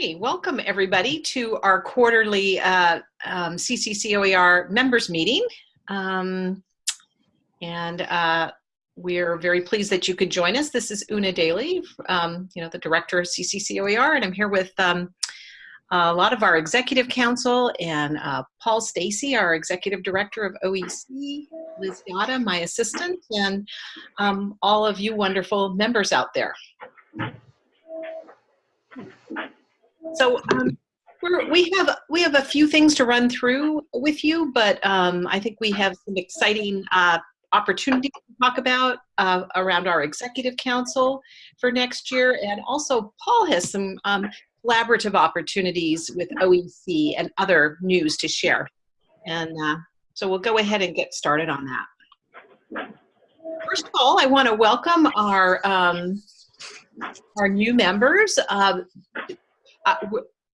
Okay, welcome everybody to our quarterly uh, um, CCCOER members meeting. Um, and uh, we're very pleased that you could join us. This is Una Daly, um, you know, the director of CCCOER, and I'm here with um, a lot of our executive council and uh, Paul Stacey, our executive director of OEC, Liz Yata, my assistant, and um, all of you wonderful members out there. So um, we have we have a few things to run through with you, but um, I think we have some exciting uh, opportunities to talk about uh, around our executive council for next year, and also Paul has some um, collaborative opportunities with OEC and other news to share. And uh, so we'll go ahead and get started on that. First of all, I want to welcome our um, our new members. Uh, uh,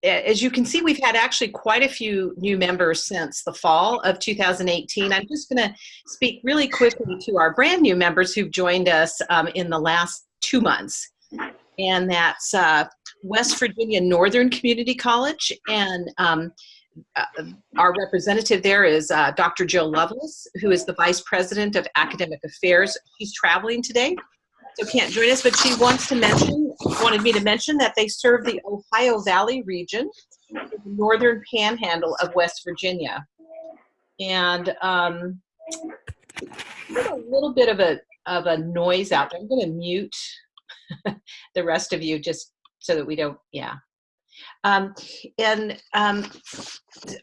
as you can see, we've had actually quite a few new members since the fall of 2018. I'm just going to speak really quickly to our brand new members who've joined us um, in the last two months. And that's uh, West Virginia Northern Community College. And um, uh, our representative there is uh, Dr. Jill Lovelace, who is the Vice President of Academic Affairs. She's traveling today, so can't join us, but she wants to mention wanted me to mention that they serve the Ohio Valley region, the northern panhandle of West Virginia. And um, a little bit of a, of a noise out there. I'm going to mute the rest of you just so that we don't, yeah. Um, and um,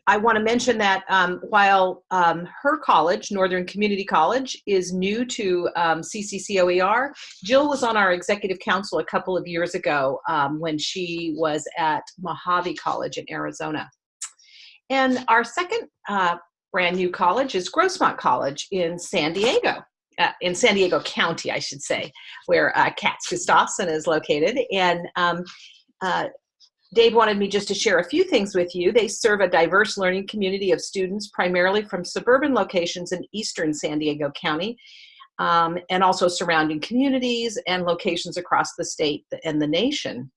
I want to mention that um, while um, her college, Northern Community College, is new to um, CCCOER, Jill was on our executive council a couple of years ago um, when she was at Mohave College in Arizona. And our second uh, brand new college is Grossmont College in San Diego. Uh, in San Diego County, I should say, where uh, Katz Gustafson is located. And um, uh, Dave wanted me just to share a few things with you. They serve a diverse learning community of students, primarily from suburban locations in eastern San Diego County, um, and also surrounding communities and locations across the state and the nation.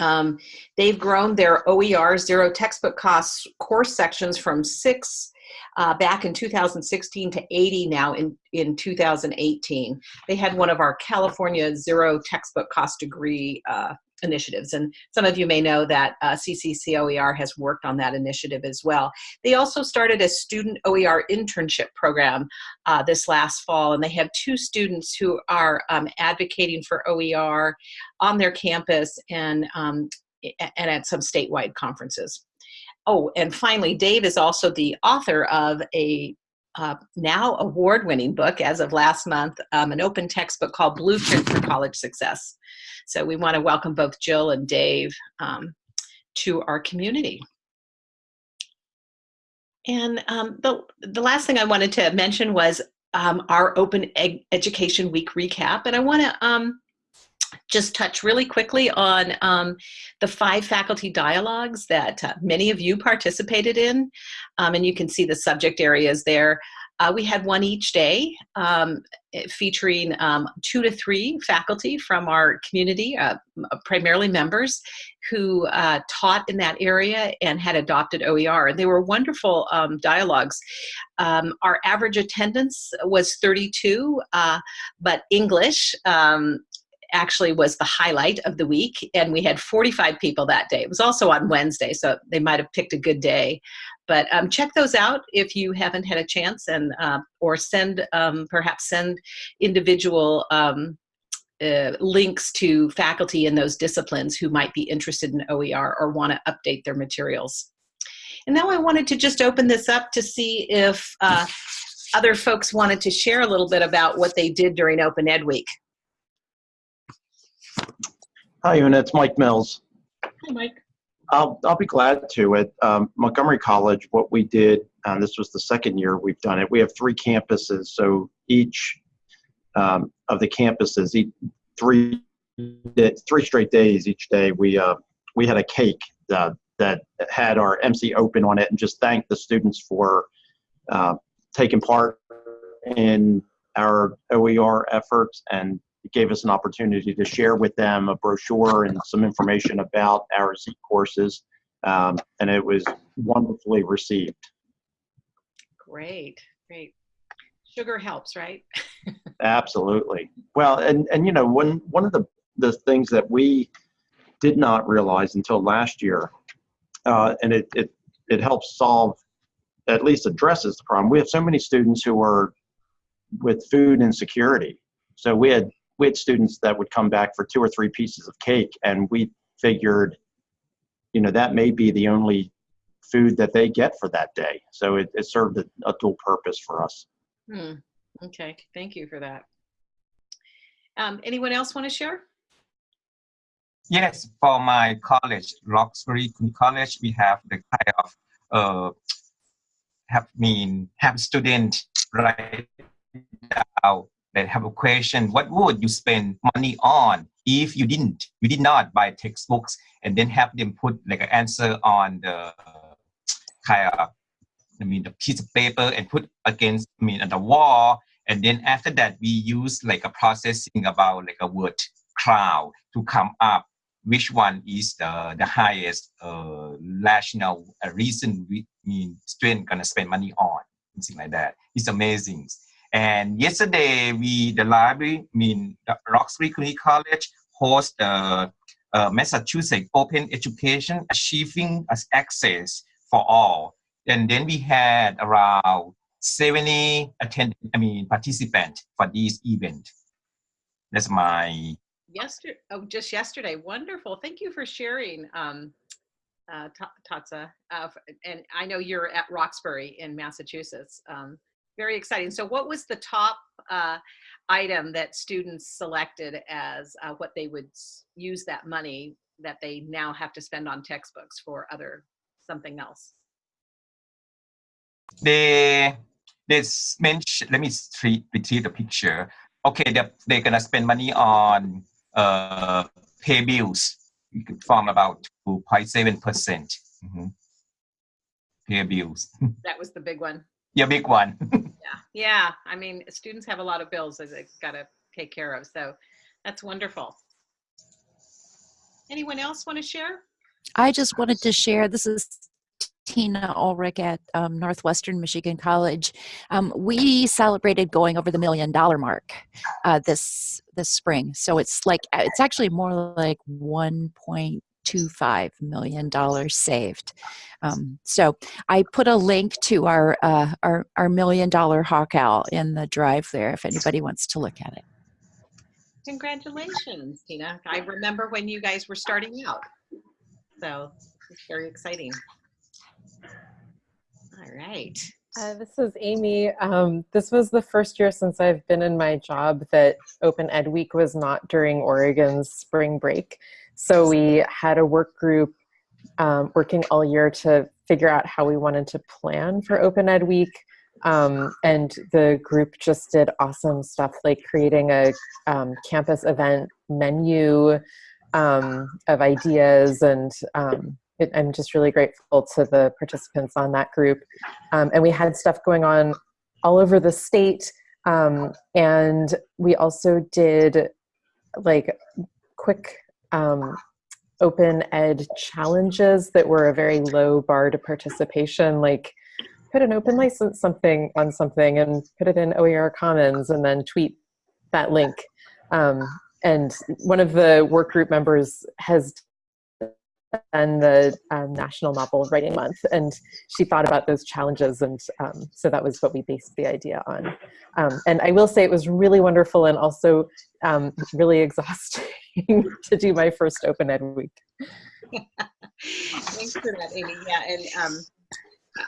Um, they've grown their OER zero textbook costs course sections from six uh, back in 2016 to 80 now in, in 2018. They had one of our California zero textbook cost degree uh, initiatives. And some of you may know that uh, CCCOER has worked on that initiative as well. They also started a student OER internship program uh, this last fall, and they have two students who are um, advocating for OER on their campus and, um, and at some statewide conferences. Oh, and finally, Dave is also the author of a uh, now award-winning book as of last month, um, an open textbook called Blueprint for College Success. So we want to welcome both Jill and Dave um, to our community. And um, the, the last thing I wanted to mention was um, our Open Ed Education Week recap. And I want to um, just touch really quickly on um, the five faculty dialogues that uh, many of you participated in. Um, and you can see the subject areas there. Uh, we had one each day um, featuring um, two to three faculty from our community, uh, primarily members, who uh, taught in that area and had adopted OER. And they were wonderful um, dialogues. Um, our average attendance was 32, uh, but English actually was the highlight of the week and we had 45 people that day. It was also on Wednesday, so they might have picked a good day. But um, check those out if you haven't had a chance and uh, or send, um, perhaps send individual um, uh, links to faculty in those disciplines who might be interested in OER or want to update their materials. And now I wanted to just open this up to see if uh, other folks wanted to share a little bit about what they did during Open Ed Week. Hi, Una. It's Mike Mills. Hi, Mike. I'll, I'll be glad to. At um, Montgomery College, what we did, and this was the second year we've done it, we have three campuses. So each um, of the campuses, each, three three straight days each day, we uh, we had a cake uh, that had our MC Open on it, and just thanked the students for uh, taking part in our OER efforts and gave us an opportunity to share with them a brochure and some information about our Z courses, um, and it was wonderfully received. Great, great. Sugar helps, right? Absolutely. Well, and and you know, one one of the the things that we did not realize until last year, uh, and it it it helps solve, at least addresses the problem. We have so many students who are with food insecurity. So we had we had students that would come back for two or three pieces of cake, and we figured, you know, that may be the only food that they get for that day. So it, it served a, a dual purpose for us. Hmm. Okay, thank you for that. Um, anyone else want to share? Yes, for my college, Roxbury College, we have the kind of uh, have mean have student write down that have a question. What would you spend money on if you didn't you did not buy textbooks and then have them put like an answer on the kind of I mean the piece of paper and put against I mean on the wall and then after that we use like a processing about like a word cloud to come up which one is the the highest uh, rational uh, reason we mean student gonna spend money on something like that it's amazing and yesterday we the library I mean the Roxbury Community College host the uh, Massachusetts Open Education Achieving Access for All and then we had around 70 attend I mean participants for this event that's my Yesterday, oh, just yesterday. Wonderful. Thank you for sharing, um, uh, Ta- Tatsa. Uh, and I know you're at Roxbury in Massachusetts. Um, very exciting. So, what was the top uh, item that students selected as uh, what they would use that money that they now have to spend on textbooks for other something else? they they mention let me treat, the picture okay they're, they're gonna spend money on uh pay bills from about 2.7 percent mm-hmm. pay bills That was the big one. Yeah big one Yeah. Yeah. I mean, students have a lot of bills that they've got to take care of. So, that's wonderful. Anyone else want to share? I just wanted to share this is Tina Ulrich at um, Northwestern Michigan College. Um, we celebrated going over the million dollar mark uh, this this spring. So it's like uh, it's actually more like 1.25 million dollars saved. Um, so I put a link to our uh, our our million dollar hawk owl in the drive there if anybody wants to look at it. Congratulations, Tina. I remember when you guys were starting out. So it's very exciting. All right. Uh, this is Amy. Um, this was the first year since I've been in my job that Open Ed Week was not during Oregon's spring break. So we had a work group um, working all year to figure out how we wanted to plan for Open Ed Week. Um, and the group just did awesome stuff like creating a um, campus event menu um, of ideas and um, it, I'm just really grateful to the participants on that group. Um, and we had stuff going on all over the state. Um, and we also did like quick um, open ed challenges that were a very low bar to participation, like put an open license something on something and put it in OER Commons and then tweet that link. Um, and one of the work group members has done the um, National Novel Writing Month. And she thought about those challenges. And um, so that was what we based the idea on. Um, and I will say it was really wonderful and also um, really exhausting to do my first Open Ed week. Thanks for that, Amy. Yeah, and um,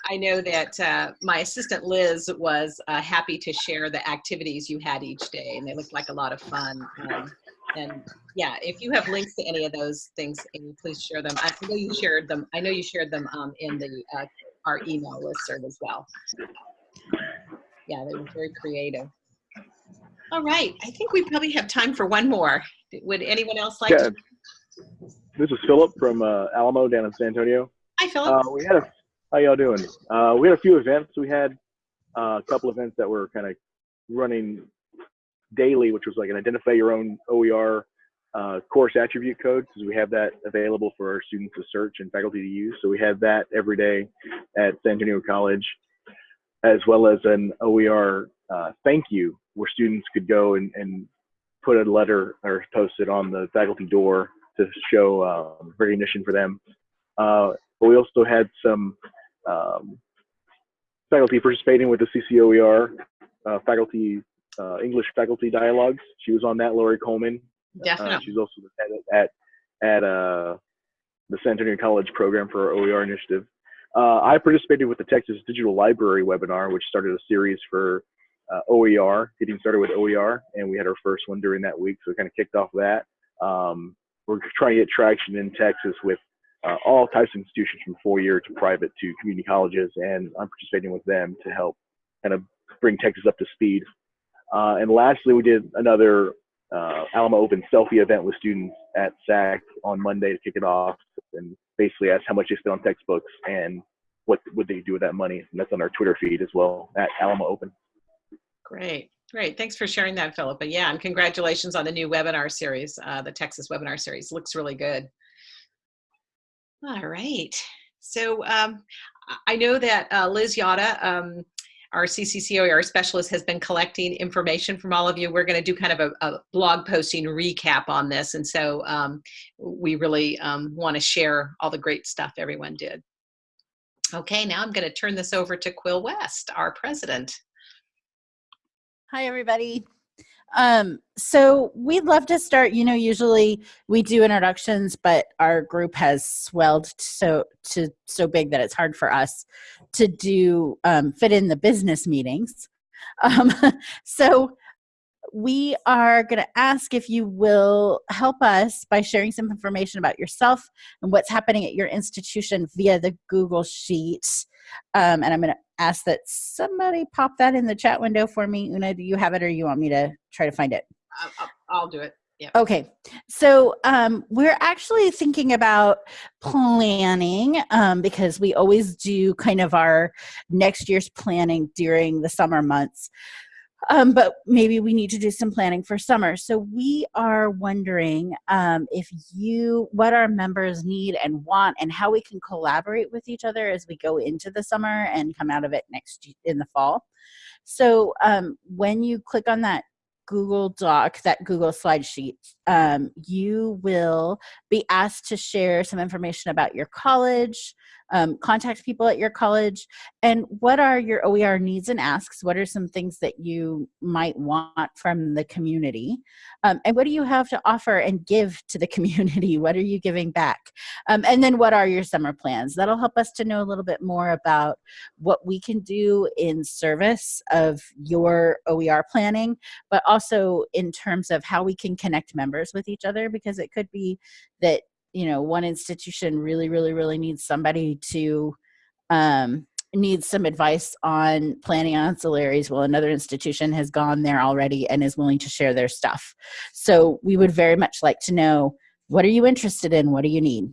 I know that uh, my assistant Liz was uh, happy to share the activities you had each day, and they looked like a lot of fun. Um, and yeah, if you have links to any of those things, Amy, please share them. I know you shared them. I know you shared them um, in the uh, our email listserv as well. Yeah, they were very creative. All right, I think we probably have time for one more. Would anyone else like Yeah. to? This is Philip from uh, Alamo down in San Antonio. Hi, Philip. Uh, we had a how y'all doing? Uh, we had a few events. We had uh, a couple events that were kind of running daily, which was like an identify your own OER uh, course attribute code, because we have that available for our students to search and faculty to use. So we have that every day at San Antonio College, as well as an OER uh, thank you, where students could go and, and put a letter or post it on the faculty door to show uh, recognition for them. Uh, but we also had some um, faculty participating with the CCOER uh, faculty uh, English faculty dialogues. She was on that, Lori Coleman. Uh, Definitely. she's also the head at at uh, the San Antonio College program for our OER initiative. Uh, I participated with the Texas Digital Library webinar, which started a series for uh, OER, getting started with OER, and we had our first one during that week, so we kind of kicked off that. Um, we're trying to get traction in Texas with uh, all types of institutions from four-year to private to community colleges, and I'm participating with them to help kind of bring Texas up to speed. Uh, and lastly, we did another uh, Alamo Open selfie event with students at SAC on Monday to kick it off, and basically asked how much they spent on textbooks and what would they do with that money. And that's on our Twitter feed as well at Alamo Open. Great, great. Thanks for sharing that, Philippa. Yeah, and congratulations on the new webinar series. Uh, the Texas webinar series looks really good. All right. So um, I know that uh, Liz Yata, um, our CCCOER specialist, has been collecting information from all of you. We're going to do kind of a, a, blog posting recap on this. And so um, we really um, want to share all the great stuff everyone did. Okay, now I'm going to turn this over to Quill West, our president. Hi, everybody. Um, so we'd love to start, you know, usually we do introductions, but our group has swelled so to so big that it's hard for us to do um, fit in the business meetings. Um, so we are going to ask if you will help us by sharing some information about yourself and what's happening at your institution via the Google Sheet. Um, and I'm going to ask that somebody pop that in the chat window for me. Una, do you have it or you want me to try to find it? I'll, I'll do it. Yeah. Okay, so um, we're actually thinking about planning um, because we always do kind of our next year's planning during the summer months um, but maybe we need to do some planning for summer. So we are wondering um, if you, what our members need and want, and how we can collaborate with each other as we go into the summer and come out of it next in the fall. So um, when you click on that Google Doc, that Google slide sheet, um, you will be asked to share some information about your college, um, contact people at your college, and what are your OER needs and asks? What are some things that you might want from the community? Um, and what do you have to offer and give to the community? What are you giving back? Um, and then what are your summer plans? That'll help us to know a little bit more about what we can do in service of your OER planning, but also in terms of how we can connect members with each other because it could be that you know one institution really really really needs somebody to um, needs some advice on planning ancillaries well another institution has gone there already and is willing to share their stuff. So we would very much like to know what are you interested in? What do you need?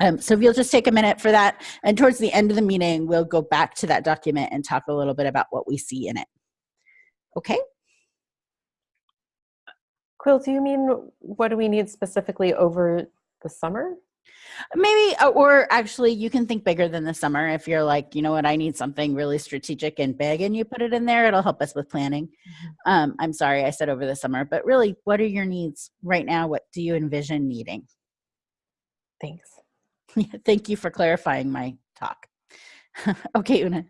Um, so if you'll just take a minute for that and towards the end of the meeting we'll go back to that document and talk a little bit about what we see in it. Okay Quill, do you mean what do we need specifically over the summer? Maybe, uh, or actually, you can think bigger than the summer. If you're like, you know what, I need something really strategic and big, and you put it in there, it'll help us with planning. Mm-hmm. Um, I'm sorry, I said over the summer, but really, what are your needs right now? What do you envision needing? Thanks. Thank you for clarifying my talk. okay, Una.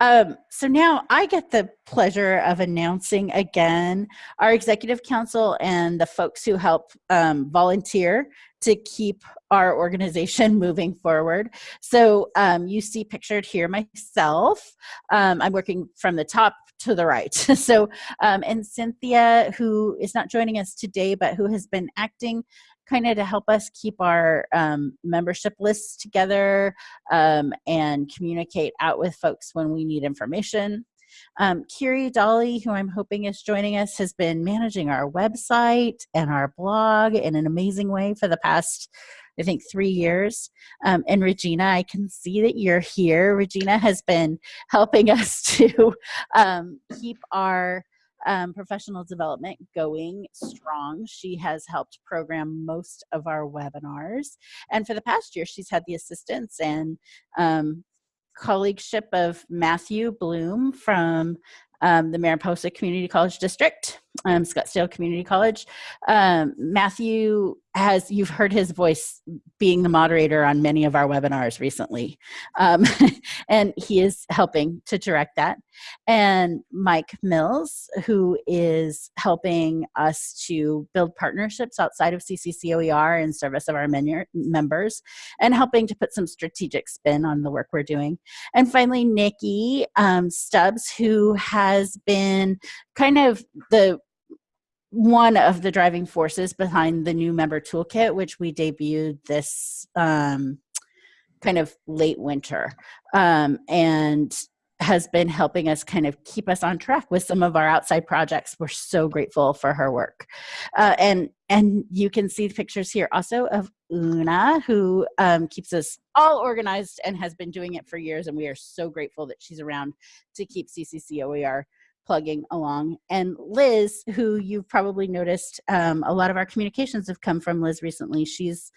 Um, so now I get the pleasure of announcing again our executive council and the folks who help um, volunteer to keep our organization moving forward. So um, you see pictured here myself. Um, I'm working from the top to the right. so, um, and Cynthia, who is not joining us today, but who has been acting kind of to help us keep our um, membership lists together um, and communicate out with folks when we need information. Um, Kiri Dolly, who I'm hoping is joining us, has been managing our website and our blog in an amazing way for the past, I think, three years. Um, and Regina, I can see that you're here. Regina has been helping us to um, keep our um, professional development going strong. She has helped program most of our webinars. And for the past year, she's had the assistance and um, colleagueship of Matthew Bloom from um, the Maricopa Community College District, um, Scottsdale Community College. Um, Matthew has, you've heard his voice being the moderator on many of our webinars recently. Um, and he is helping to direct that. And Mike Mills, who is helping us to build partnerships outside of CCCOER in service of our members and helping to put some strategic spin on the work we're doing. And finally, Nikki um, Stubbs, who has been kind of the one of the driving forces behind the new member toolkit, which we debuted this um, kind of late winter, um, and has been helping us kind of keep us on track with some of our outside projects. We're so grateful for her work, uh, and and you can see the pictures here also of Una, who um, keeps us all organized and has been doing it for years, and we are so grateful that she's around to keep CCCOER plugging along. And Liz, who you've probably noticed, um, a lot of our communications have come from Liz recently. She's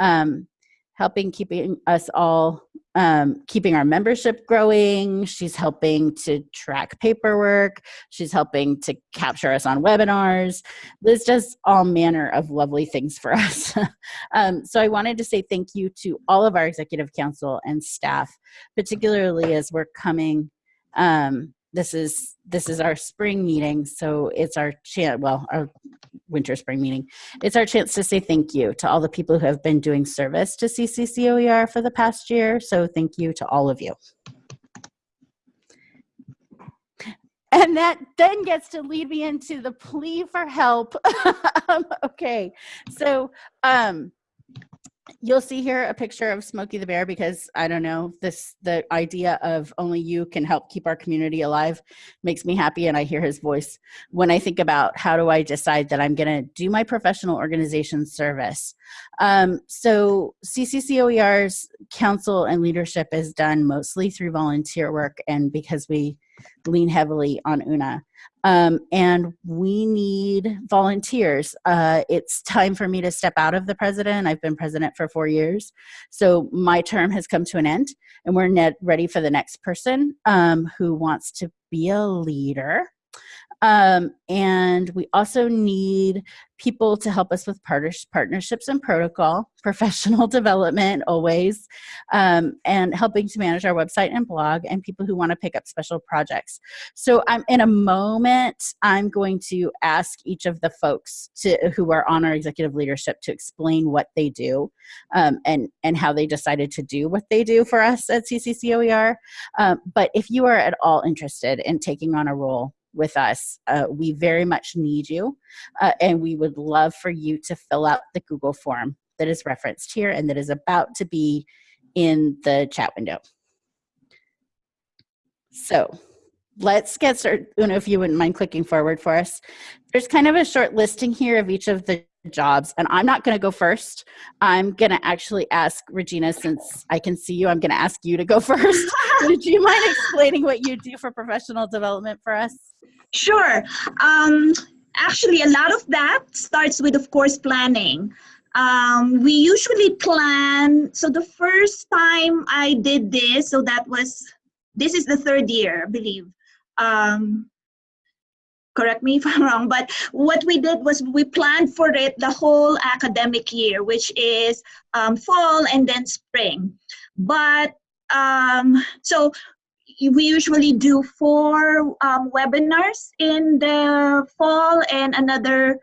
um, helping keeping us all, um, keeping our membership growing. She's helping to track paperwork. She's helping to capture us on webinars. Liz does all manner of lovely things for us. um, so I wanted to say thank you to all of our executive council and staff, particularly as we're coming um, this is this is our spring meeting so it's our chance well our winter spring meeting. It's our chance to say thank you to all the people who have been doing service to cccoer for the past year so thank you to all of you. And that then gets to lead me into the plea for help. Okay so um you'll see here a picture of Smokey the Bear because I don't know this the idea of only you can help keep our community alive makes me happy and I hear his voice when I think about how do I decide that I'm going to do my professional organization service. Um, so CCCOER's council and leadership is done mostly through volunteer work and because we lean heavily on UNA. Um, and we need volunteers. Uh, it's time for me to step out of the president. I've been president for four years. So my term has come to an end and we're ready for the next person um, who wants to be a leader. Um, and we also need people to help us with partnerships and protocol, professional development always, um, and helping to manage our website and blog, and people who want to pick up special projects. So I'm in a moment, I'm going to ask each of the folks to, who are on our executive leadership to explain what they do um, and, and how they decided to do what they do for us at CCCOER. Um, but if you are at all interested in taking on a role with us. Uh, we very much need you, uh, and we would love for you to fill out the Google form that is referenced here and that is about to be in the chat window. So let's get started. Una, if you wouldn't mind clicking forward for us. There's kind of a short listing here of each of the jobs and i'm not going to go first i'm going to actually ask regina since i can see you i'm going to ask you to go first would you mind explaining what you do for professional development for us Sure. Um, actually, a lot of that starts with, of course, planning. Um, we usually plan. So the first time I did this, so that was, this is the third year, I believe. Um, correct me if I'm wrong, but what we did was we planned for it the whole academic year, which is um, fall and then spring. But um, so we usually do four um, webinars in the fall and another,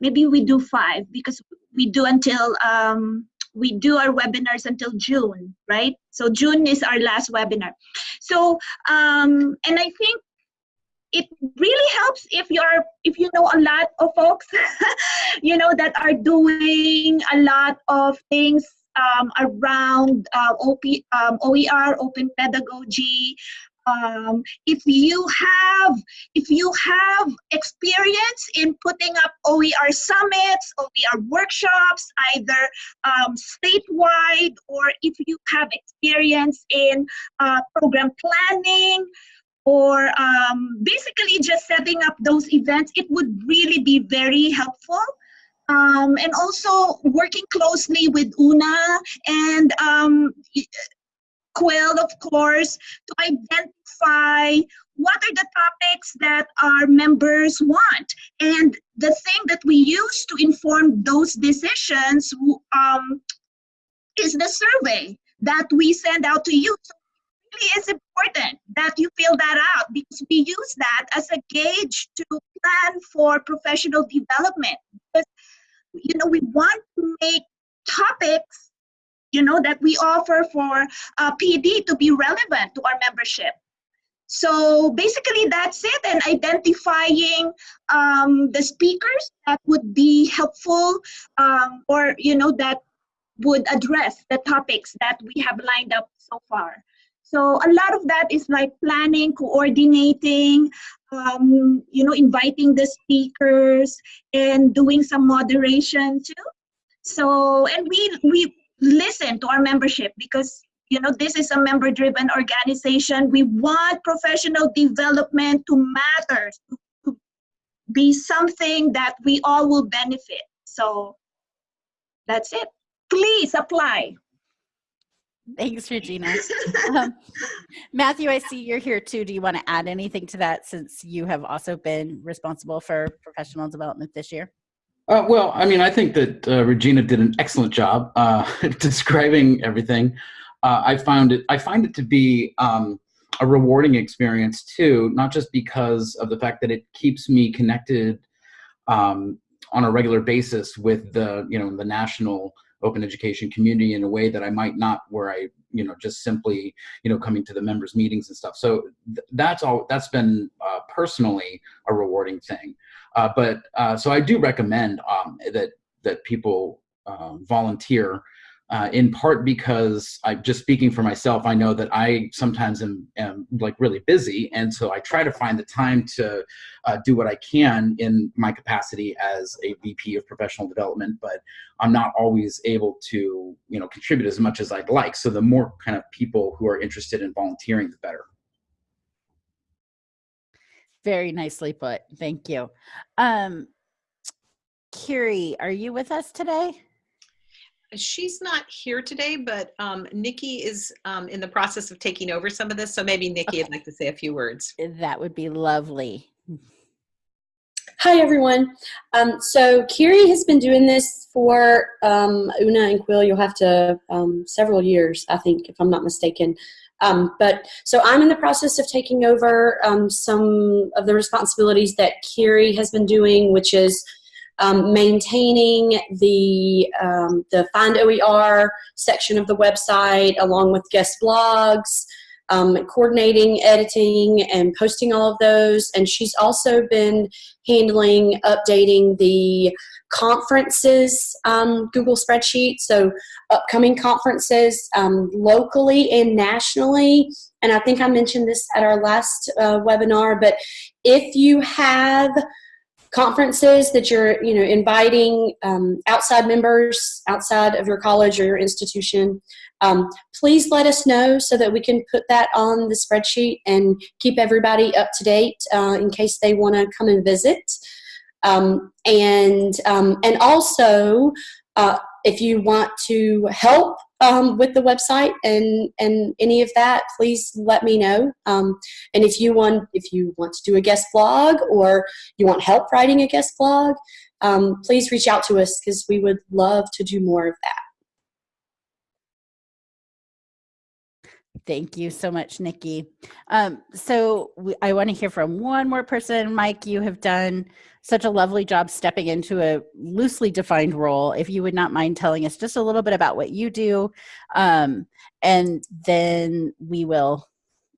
maybe we do five because we do until, um, we do our webinars until June, right? So June is our last webinar. So, um, and I think it really helps if you're if you know a lot of folks you know that are doing a lot of things um, around uh, OP, um, OER, open pedagogy. Um, if you have if you have experience in putting up OER summits, OER workshops, either um, statewide or if you have experience in uh, program planning, or um, basically just setting up those events, it would really be very helpful. Um, and also working closely with Una and um, Quill, of course, to identify what are the topics that our members want. And the thing that we use to inform those decisions um, is the survey that we send out to you. So it really is important that you fill that out because we use that as a gauge to plan for professional development. You know, we want to make topics, you know, that we offer for uh, PD to be relevant to our membership. So basically that's it and identifying um, the speakers that would be helpful um, or, you know, that would address the topics that we have lined up so far. So a lot of that is like planning, coordinating, um, you know, inviting the speakers and doing some moderation too. So, and we, we listen to our membership because, you know, this is a member driven organization. We want professional development to matter, to, to be something that we all will benefit. So that's it please apply. Thanks, Regina. um, Matthew, I see you're here too. Do you want to add anything to that since you have also been responsible for professional development this year? Uh, well, I mean, I think that uh, Regina did an excellent job uh, describing everything. Uh, I found it. I find it to be um, a rewarding experience too, not just because of the fact that it keeps me connected um, on a regular basis with the you know the national open education community in a way that I might not where I, you know, just simply, you know, coming to the members meetings and stuff. So th that's all, that's been uh, personally a rewarding thing. Uh, but uh, so I do recommend um, that, that people um, volunteer uh, in part because I'm just speaking for myself, I know that I sometimes am, am like really busy. And so I try to find the time to uh, do what I can in my capacity as a VP of professional development, but I'm not always able to, you know, contribute as much as I'd like. So the more kind of people who are interested in volunteering, the better. Very nicely put. Thank you. Um, Kiri, are you with us today? She's not here today, but um, Nikki is um, in the process of taking over some of this. So maybe Nikki would like to say a few words. That would be lovely. Hi, everyone. Um, so Kiri has been doing this for um, Una and Quill. You'll have to um, several years, I think, if I'm not mistaken. Um, but so I'm in the process of taking over um, some of the responsibilities that Kiri has been doing, which is um, maintaining the, um, the Find OER section of the website along with guest blogs, um, coordinating, editing, and posting all of those. And she's also been handling updating the conferences um, Google spreadsheet. So upcoming conferences um, locally and nationally. And I think I mentioned this at our last uh, webinar, but if you have conferences that you're you know inviting um, outside members outside of your college or your institution. Um, please let us know so that we can put that on the spreadsheet and keep everybody up to date uh, in case they want to come and visit. Um, and um, and also uh, if you want to help um, with the website and and any of that, please let me know. Um, and if you want if you want to do a guest blog or you want help writing a guest blog, um, please reach out to us because we would love to do more of that. Thank you so much, Nikki. Um, so we, I want to hear from one more person. Mike, you have done such a lovely job stepping into a loosely defined role. If you would not mind telling us just a little bit about what you do, um, and then we will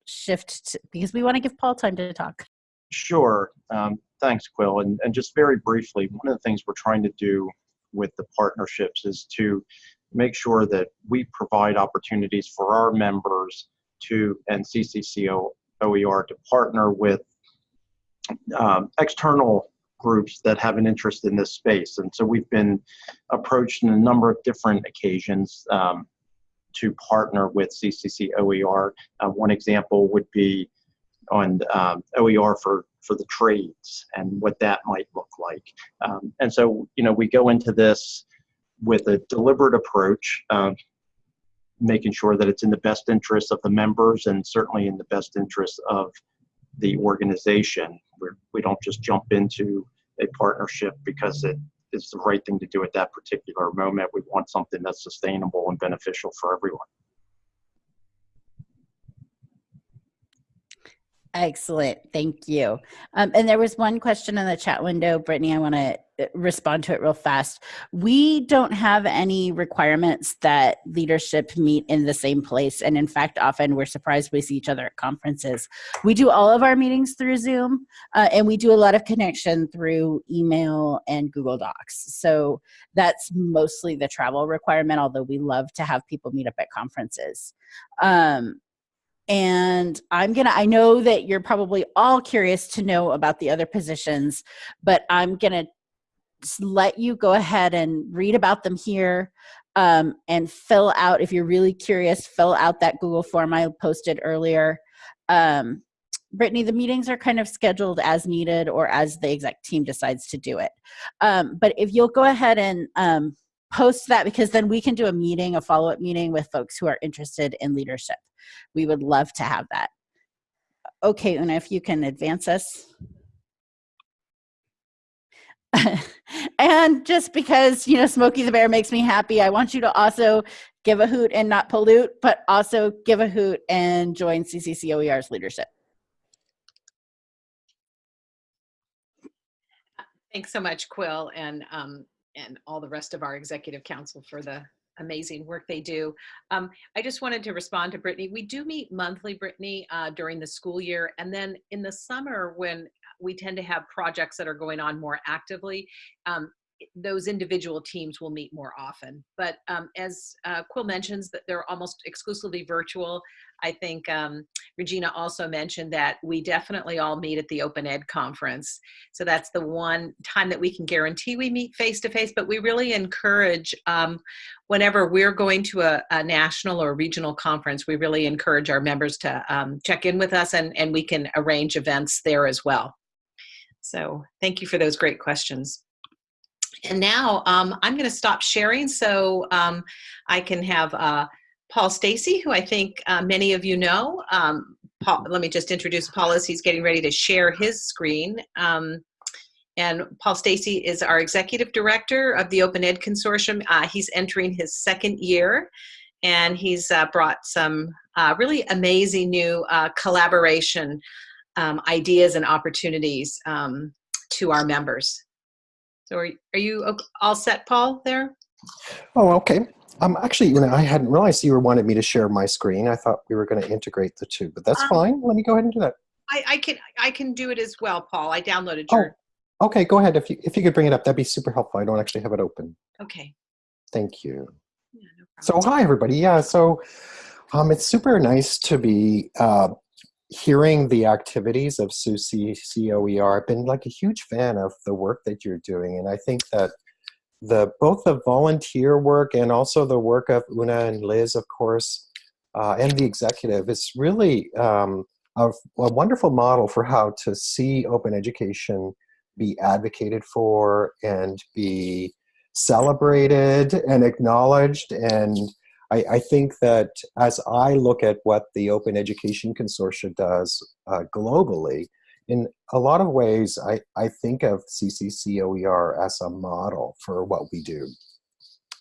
shift to, because we want to give Paul time to talk. Sure. Um, thanks, Quill. And, and just very briefly, one of the things we're trying to do with the partnerships is to make sure that we provide opportunities for our members to and CCCO OER to partner with um, external groups that have an interest in this space. And so we've been approached in a number of different occasions um, to partner with CCC OER. Uh, one example would be on um, OER for for the trades and what that might look like. Um, and so, you know, we go into this with a deliberate approach, uh, making sure that it's in the best interest of the members and certainly in the best interest of the organization. We're, we don't just jump into a partnership because it is the right thing to do at that particular moment. We want something that's sustainable and beneficial for everyone. Excellent. Thank you. Um, and there was one question in the chat window, Brittany. I want to respond to it real fast. We don't have any requirements that leadership meet in the same place. And in fact, often we're surprised we see each other at conferences. We do all of our meetings through Zoom, uh, and we do a lot of connection through email and Google Docs. So that's mostly the travel requirement, although we love to have people meet up at conferences. Um, and I'm gonna, I know that you're probably all curious to know about the other positions, but I'm gonna let you go ahead and read about them here um, and fill out, if you're really curious, fill out that Google form I posted earlier. Um, Brittany, the meetings are kind of scheduled as needed or as the exec team decides to do it. Um, but if you'll go ahead and um, post that because then we can do a meeting, a follow-up meeting with folks who are interested in leadership. We would love to have that. Okay, Una, if you can advance us. and just because, you know, Smokey the Bear makes me happy, I want you to also give a hoot and not pollute, but also give a hoot and join CCCOER's leadership. Thanks so much, Quill, and um, and all the rest of our executive council for the amazing work they do. Um, I just wanted to respond to Brittany. We do meet monthly, Brittany, uh, during the school year. And then in the summer when we tend to have projects that are going on more actively, um, those individual teams will meet more often. But um, as uh, Quill mentions that they're almost exclusively virtual, I think um, Regina also mentioned that we definitely all meet at the Open Ed conference. So that's the one time that we can guarantee we meet face to face, but we really encourage um, whenever we're going to a, a, national or regional conference, we really encourage our members to um, check in with us and, and we can arrange events there as well. So thank you for those great questions. And now um, I'm going to stop sharing so um, I can have uh, Paul Stacey, who I think uh, many of you know. Um, Paul, let me just introduce Paul as he's getting ready to share his screen. Um, and Paul Stacey is our executive director of the Open Ed Consortium. Uh, he's entering his second year and he's uh, brought some uh, really amazing new uh, collaboration um, ideas and opportunities um, to our members. So are, are you all set, Paul, there? Oh, okay. Um, actually, you know, I hadn't realized you wanted me to share my screen. I thought we were going to integrate the two, but that's um, fine. Let me go ahead and do that. I, I, can I can do it as well, Paul. I downloaded your. Oh, okay. Go ahead. If you if you could bring it up, that'd be super helpful. I don't actually have it open. Okay. Thank you. Yeah, no so hi everybody. Yeah. So, um, it's super nice to be uh, hearing the activities of SUSE COER. I've been like a huge fan of the work that you're doing, and I think that the both the volunteer work and also the work of Una and Liz, of course, uh, and the executive is really um, a, a, wonderful model for how to see open education be advocated for and be celebrated and acknowledged. And I, I think that as I look at what the Open Education Consortia does uh, globally, in a lot of ways, I, I think of CCCOER as a model for what we do.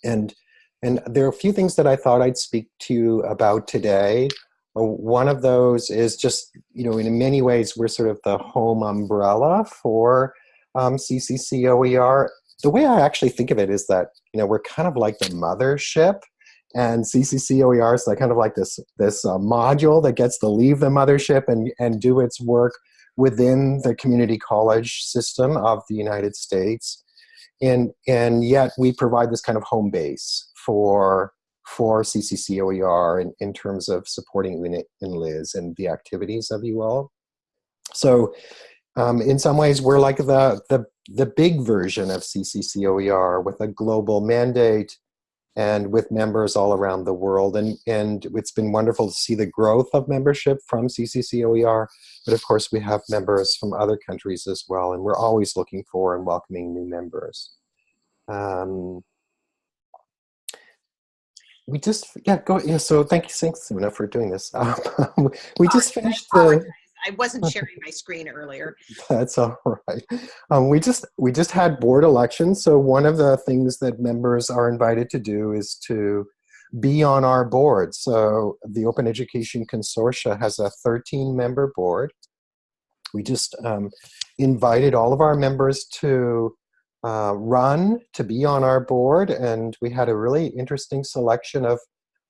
And, and there are a few things that I thought I'd speak to you about today. Uh, one of those is just, you know, in many ways, we're sort of the home umbrella for um, CCCOER. The way I actually think of it is that, you know, we're kind of like the mothership and CCCOER is like kind of like this, this uh, module that gets to leave the mothership and, and do its work within the community college system of the United States. And, and yet we provide this kind of home base for, for CCCOER in, in terms of supporting Una and Liz and the activities of you all. So um, in some ways, we're like the, the, the big version of CCCOER with a global mandate and with members all around the world. And, and it's been wonderful to see the growth of membership from CCCOER, but of course we have members from other countries as well, and we're always looking for and welcoming new members. Um, we just, yeah, go, yeah, so thank you, thanks, Una, for doing this. Um, we just finished the, I wasn't sharing my screen earlier. That's all right. Um, we just we just had board elections, so one of the things that members are invited to do is to be on our board. So the Open Education Consortia has a 13-member board. We just um, invited all of our members to uh, run to be on our board, and we had a really interesting selection of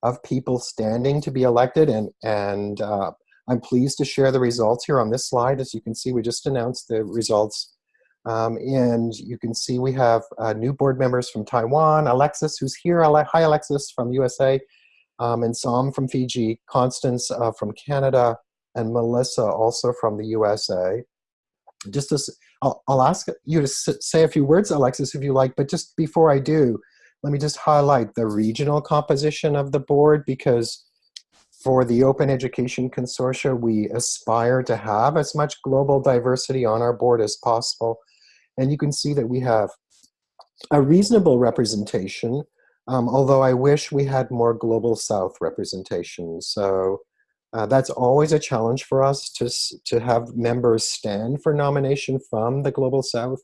of people standing to be elected and and uh, I'm pleased to share the results here on this slide. As you can see, we just announced the results. Um, and you can see we have uh, new board members from Taiwan, Alexis, who's here. Hi, Alexis from USA, um, and Sam from Fiji, Constance uh, from Canada, and Melissa also from the USA. Just as I'll, I'll ask you to say a few words, Alexis, if you like, but just before I do, let me just highlight the regional composition of the board because for the Open Education Consortia, we aspire to have as much global diversity on our board as possible. And you can see that we have a reasonable representation, um, although I wish we had more Global South representation. So uh, that's always a challenge for us to, to have members stand for nomination from the Global South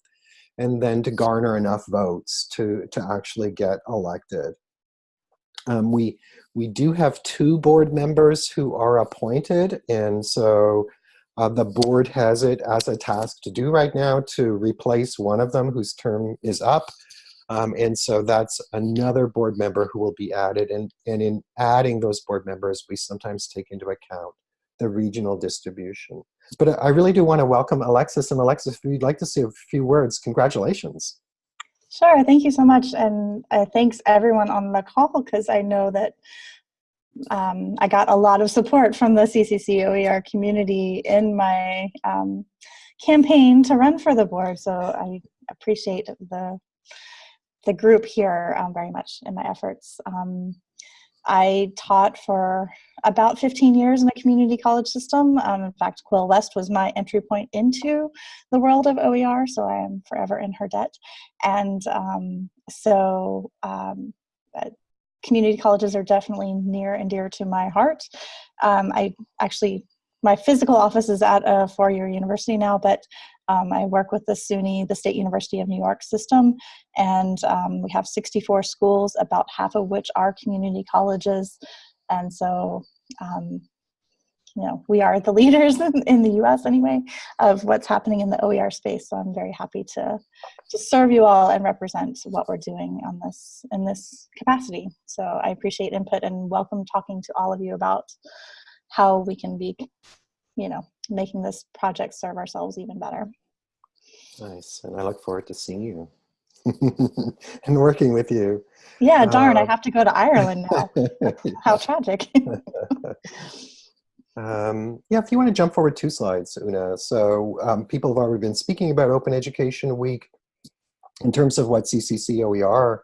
and then to garner enough votes to, to actually get elected. Um, we, we do have two board members who are appointed, and so uh, the board has it as a task to do right now to replace one of them whose term is up. Um, and so that's another board member who will be added. And, and in adding those board members, we sometimes take into account the regional distribution. But I really do want to welcome Alexis. And Alexis, if you'd like to say a few words, congratulations. Sure, thank you so much. And uh, thanks everyone on the call because I know that um, I got a lot of support from the CCCOER community in my um, campaign to run for the board. So I appreciate the, the group here um, very much in my efforts. Um, I taught for about 15 years in a community college system. Um, in fact, Quill West was my entry point into the world of OER, so I am forever in her debt. And um, so um, uh, community colleges are definitely near and dear to my heart. Um, I actually, my physical office is at a four-year university now, but um, I work with the SUNY, the State University of New York system, and um, we have 64 schools, about half of which are community colleges. And so, um, you know, we are the leaders in, in, the US anyway of what's happening in the OER space. So I'm very happy to, to serve you all and represent what we're doing on this in this capacity. So I appreciate input and welcome talking to all of you about how we can be, you know, making this project serve ourselves even better. Nice, and I look forward to seeing you and working with you. Yeah, darn, uh, I have to go to Ireland now. How tragic. um, yeah, if you want to jump forward two slides, Una. So um, people have already been speaking about Open Education Week in terms of what CCCOER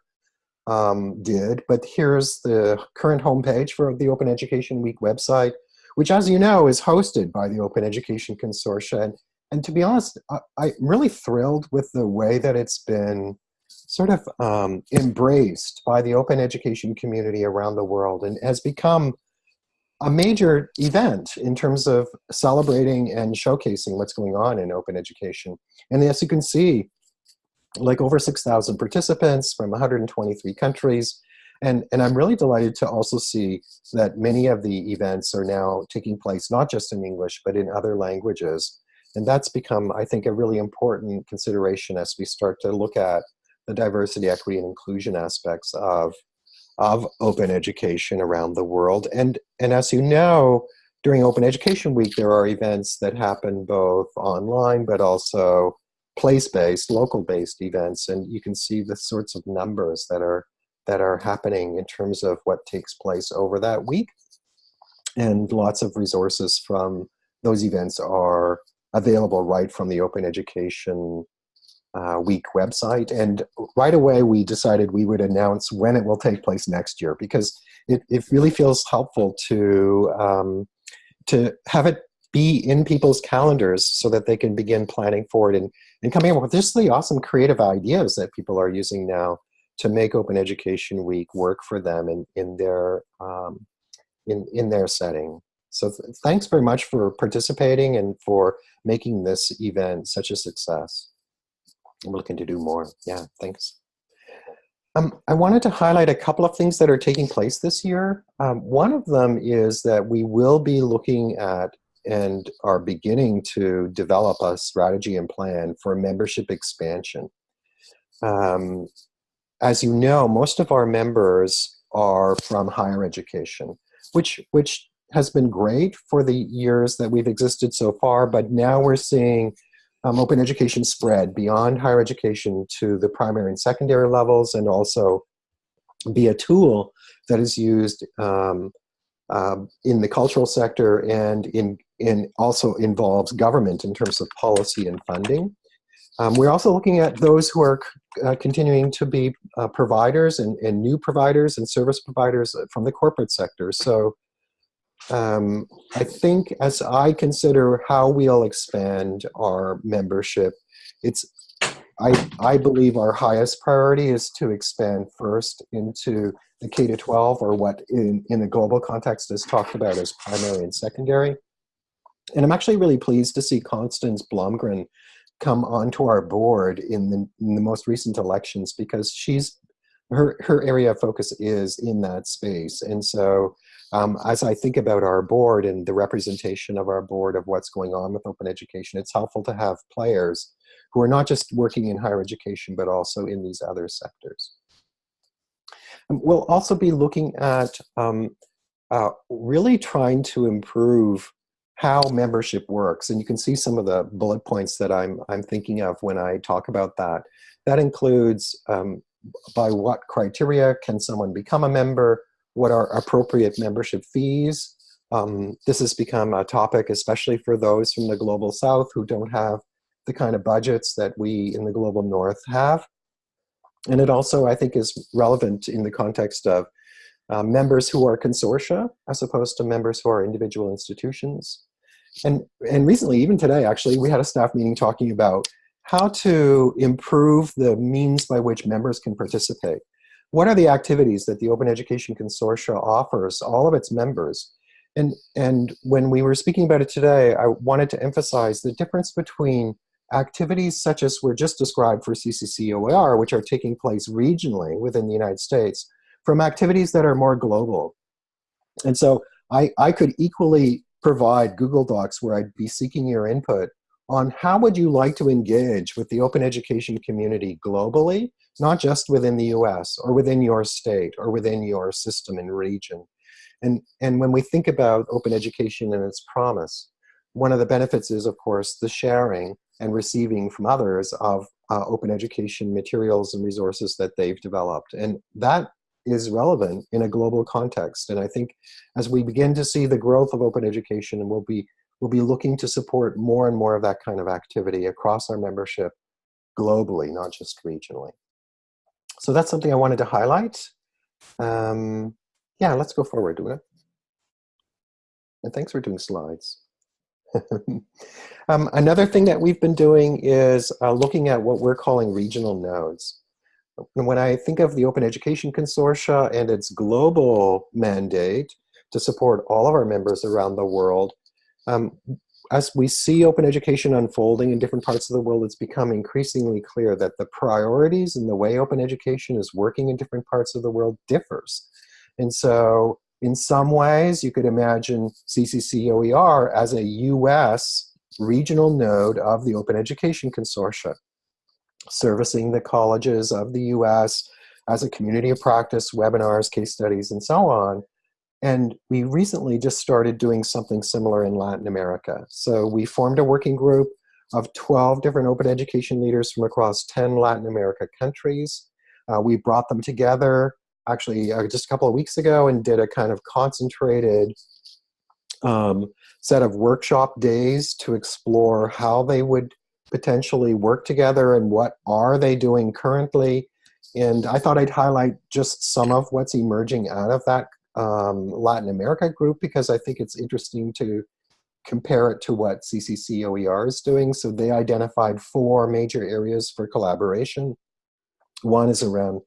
um, did, but here's the current homepage for the Open Education Week website which as you know is hosted by the Open Education Consortia. And, and to be honest, I, am really thrilled with the way that it's been sort of um, embraced by the open education community around the world and has become a major event in terms of celebrating and showcasing what's going on in open education. And as you can see, like over 6,000 participants from 123 countries, and, and I'm really delighted to also see that many of the events are now taking place, not just in English, but in other languages. And that's become, I think, a really important consideration as we start to look at the diversity, equity, and inclusion aspects of, of open education around the world. And, and as you know, during Open Education Week, there are events that happen both online, but also place-based, local-based events. And you can see the sorts of numbers that are that are happening in terms of what takes place over that week. And lots of resources from those events are available right from the Open Education uh, Week website. And right away, we decided we would announce when it will take place next year because it, it really feels helpful to, um, to have it be in people's calendars so that they can begin planning for it and, and coming up with just the awesome creative ideas that people are using now to make Open Education Week work for them in, in, their, um, in, in their setting. So th thanks very much for participating and for making this event such a success. I'm looking to do more. Yeah, thanks. Um, I wanted to highlight a couple of things that are taking place this year. Um, one of them is that we will be looking at and are beginning to develop a strategy and plan for membership expansion. Um, as you know, most of our members are from higher education, which, which has been great for the years that we've existed so far, but now we're seeing um, open education spread beyond higher education to the primary and secondary levels and also be a tool that is used um, um, in the cultural sector and in, in also involves government in terms of policy and funding. Um, we're also looking at those who are uh, continuing to be uh, providers and, and new providers and service providers from the corporate sector. So um, I think as I consider how we'll expand our membership, it's I, I believe our highest priority is to expand first into the K-12 or what in, in the global context is talked about as primary and secondary. And I'm actually really pleased to see Constance Blomgren come onto our board in the, in the most recent elections because she's her, her area of focus is in that space. And so um, as I think about our board and the representation of our board of what's going on with open education, it's helpful to have players who are not just working in higher education, but also in these other sectors. Um, we'll also be looking at um, uh, really trying to improve how membership works. And you can see some of the bullet points that I'm, I'm thinking of when I talk about that. That includes um, by what criteria can someone become a member, what are appropriate membership fees. Um, this has become a topic, especially for those from the Global South who don't have the kind of budgets that we in the Global North have. And it also, I think, is relevant in the context of uh, members who are consortia as opposed to members who are individual institutions. And, and recently, even today, actually, we had a staff meeting talking about how to improve the means by which members can participate. What are the activities that the Open Education Consortia offers all of its members? And, and when we were speaking about it today, I wanted to emphasize the difference between activities such as were just described for CCCOER, which are taking place regionally within the United States, from activities that are more global. And so I, I could equally provide Google Docs where I'd be seeking your input on how would you like to engage with the open education community globally, not just within the US or within your state or within your system and region. And, and when we think about open education and its promise, one of the benefits is, of course, the sharing and receiving from others of uh, open education materials and resources that they've developed. And that is relevant in a global context. And I think as we begin to see the growth of open education, and we'll be we'll be looking to support more and more of that kind of activity across our membership globally, not just regionally. So that's something I wanted to highlight. Um, yeah, let's go forward, it. And thanks for doing slides. um, another thing that we've been doing is uh, looking at what we're calling regional nodes. And when I think of the Open Education Consortia and its global mandate to support all of our members around the world, um, as we see open education unfolding in different parts of the world, it's become increasingly clear that the priorities and the way open education is working in different parts of the world differs. And so in some ways, you could imagine CCCOER as a US regional node of the Open Education Consortia, servicing the colleges of the US as a community of practice, webinars, case studies, and so on. And we recently just started doing something similar in Latin America. So we formed a working group of 12 different open education leaders from across 10 Latin America countries. Uh, we brought them together actually uh, just a couple of weeks ago and did a kind of concentrated um, set of workshop days to explore how they would potentially work together and what are they doing currently. And I thought I'd highlight just some of what's emerging out of that um, Latin America group because I think it's interesting to compare it to what CCCOER is doing. So they identified four major areas for collaboration. One is around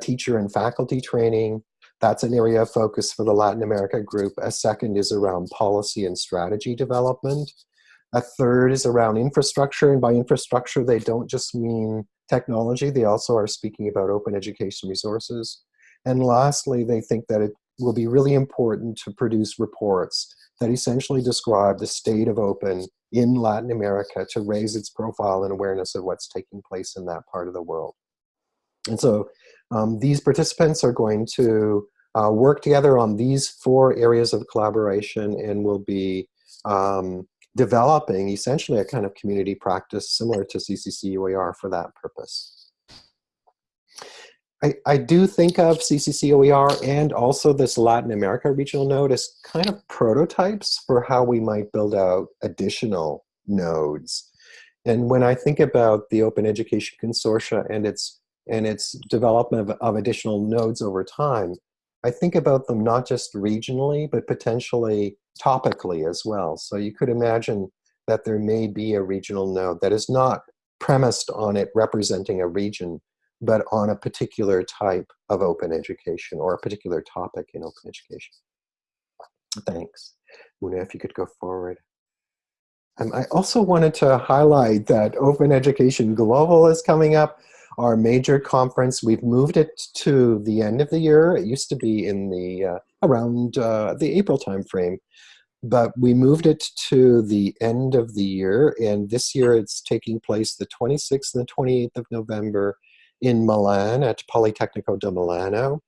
teacher and faculty training. That's an area of focus for the Latin America group. A second is around policy and strategy development. A third is around infrastructure, and by infrastructure, they don't just mean technology, they also are speaking about open education resources. And lastly, they think that it will be really important to produce reports that essentially describe the state of open in Latin America to raise its profile and awareness of what's taking place in that part of the world. And so um, these participants are going to uh, work together on these four areas of collaboration and will be um, developing essentially a kind of community practice similar to CCCOER for that purpose. I, I do think of CCCOER and also this Latin America regional node as kind of prototypes for how we might build out additional nodes. And when I think about the Open Education Consortia and its and its development of, of additional nodes over time, I think about them not just regionally, but potentially topically as well. So you could imagine that there may be a regional node that is not premised on it representing a region, but on a particular type of open education or a particular topic in open education. Thanks. Una, if you could go forward. Um, I also wanted to highlight that Open Education Global is coming up our major conference. We've moved it to the end of the year. It used to be in the uh, around uh, the April timeframe, but we moved it to the end of the year. And this year it's taking place the 26th and the 28th of November in Milan at Politecnico di Milano.